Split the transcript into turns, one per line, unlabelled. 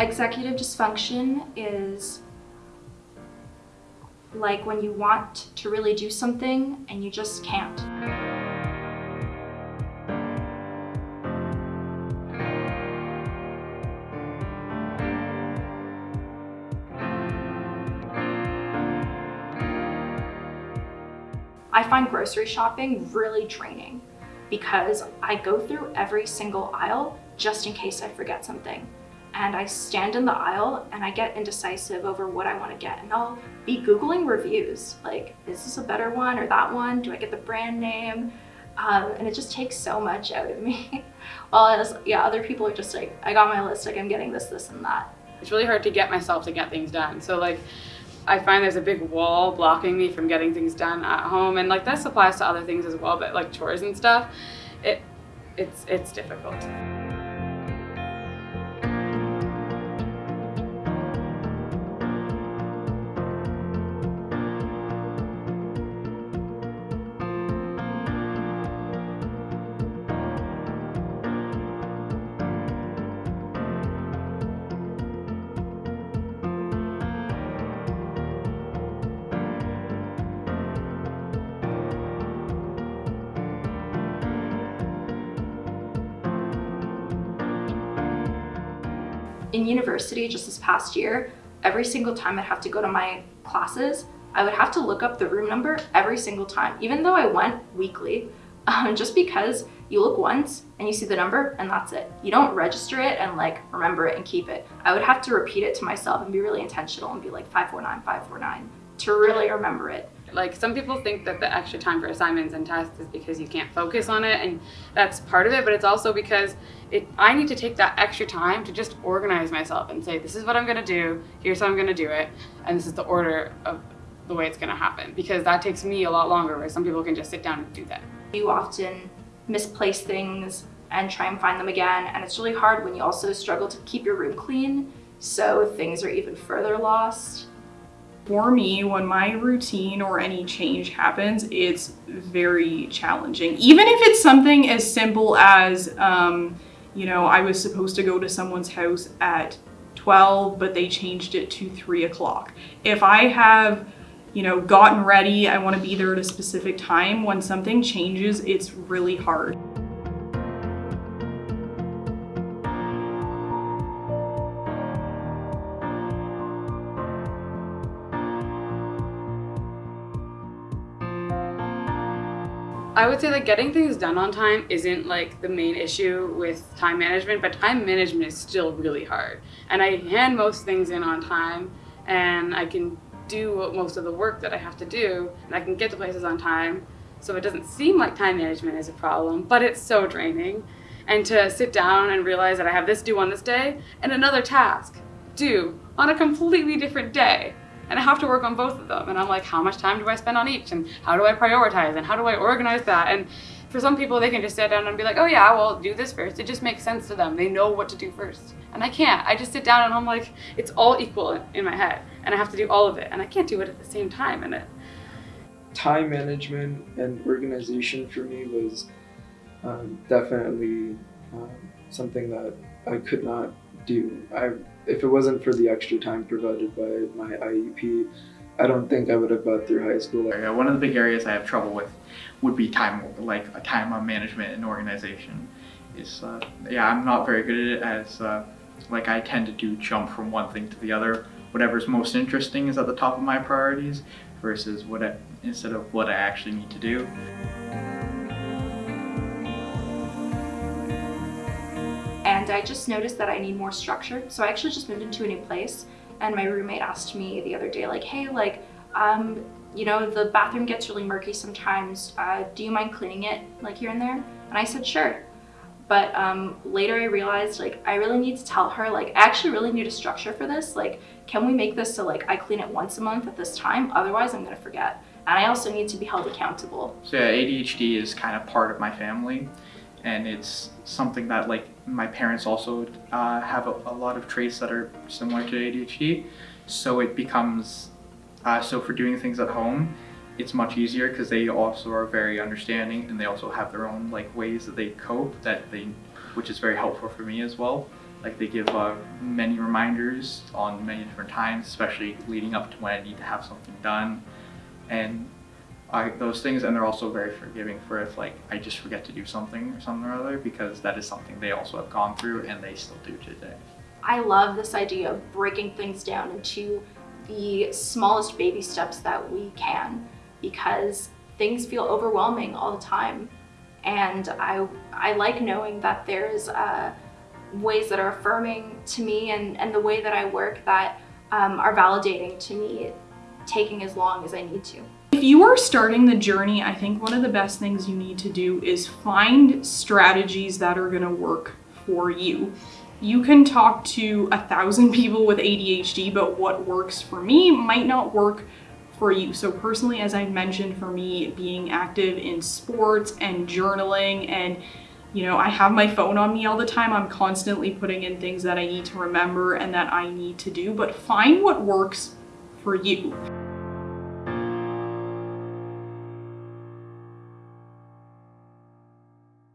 Executive dysfunction is like when you want to really do something and you just can't. I find grocery shopping really draining because I go through every single aisle just in case I forget something. And I stand in the aisle and I get indecisive over what I want to get. And I'll be Googling reviews, like, is this a better one or that one? Do I get the brand name? Um, and it just takes so much out of me. While yeah, other people are just like, I got my list, like I'm getting this, this, and that.
It's really hard to get myself to get things done. So like, I find there's a big wall blocking me from getting things done at home. And like this applies to other things as well, but like chores and stuff, it, it's, it's difficult.
In university just this past year, every single time I'd have to go to my classes, I would have to look up the room number every single time, even though I went weekly, um, just because you look once and you see the number and that's it. You don't register it and like remember it and keep it. I would have to repeat it to myself and be really intentional and be like 549, 549 to really remember it.
Like some people think that the extra time for assignments and tests is because you can't focus on it and that's part of it, but it's also because it, I need to take that extra time to just organize myself and say, this is what I'm gonna do, here's how I'm gonna do it, and this is the order of the way it's gonna happen because that takes me a lot longer where some people can just sit down and do that.
You often misplace things and try and find them again and it's really hard when you also struggle to keep your room clean so things are even further lost.
For me, when my routine or any change happens, it's very challenging. Even if it's something as simple as, um, you know, I was supposed to go to someone's house at 12, but they changed it to 3 o'clock. If I have, you know, gotten ready, I want to be there at a specific time, when something changes, it's really hard.
I would say like getting things done on time isn't like the main issue with time management, but time management is still really hard. And I hand most things in on time and I can do most of the work that I have to do and I can get to places on time. So it doesn't seem like time management is a problem, but it's so draining. And to sit down and realize that I have this due on this day and another task due on a completely different day and I have to work on both of them. And I'm like, how much time do I spend on each? And how do I prioritize? And how do I organize that? And for some people, they can just sit down and be like, oh yeah, well, do this first. It just makes sense to them. They know what to do first. And I can't. I just sit down and I'm like, it's all equal in my head. And I have to do all of it. And I can't do it at the same time. And it.
Time management and organization for me was um, definitely um, something that I could not do. I if it wasn't for the extra time provided by my IEP, I don't think I would have got through high school.
One of the big areas I have trouble with would be time, like a time management and organization. Is uh, yeah, I'm not very good at it as uh, like I tend to do jump from one thing to the other. Whatever's most interesting is at the top of my priorities versus what I, instead of what I actually need to do.
And I just noticed that I need more structure. So I actually just moved into a new place and my roommate asked me the other day like, hey, like, um, you know, the bathroom gets really murky sometimes. Uh, do you mind cleaning it like here and there? And I said, sure. But um, later I realized like I really need to tell her like I actually really need a structure for this. Like, can we make this so like I clean it once a month at this time? Otherwise I'm gonna forget. And I also need to be held accountable.
So yeah, ADHD is kind of part of my family and it's something that like my parents also uh, have a, a, lot of traits that are similar to ADHD so it becomes uh, so for doing things at home it's much easier because they also are very understanding and they also have their own like ways that they cope that they which is very helpful for me as well. Like they give uh, many reminders on many different times, especially leading up to when I need to have something done, and I, those things. And they're also very forgiving for if like I just forget to do something or something or other because that is something they also have gone through and they still do today.
I love this idea of breaking things down into the smallest baby steps that we can because things feel overwhelming all the time. And I, I like knowing that there's uh, ways that are affirming to me and, and the way that I work that um, are validating to me, taking as long as I need to.
If you are starting the journey, I think one of the best things you need to do is find strategies that are going to work for you. You can talk to a thousand people with ADHD, but what works for me might not work for you. So personally, as I mentioned, for me, being active in sports and journaling and you know, I have my phone on me all the time. I'm constantly putting in things that I need to remember and that I need to do, but find what works for you.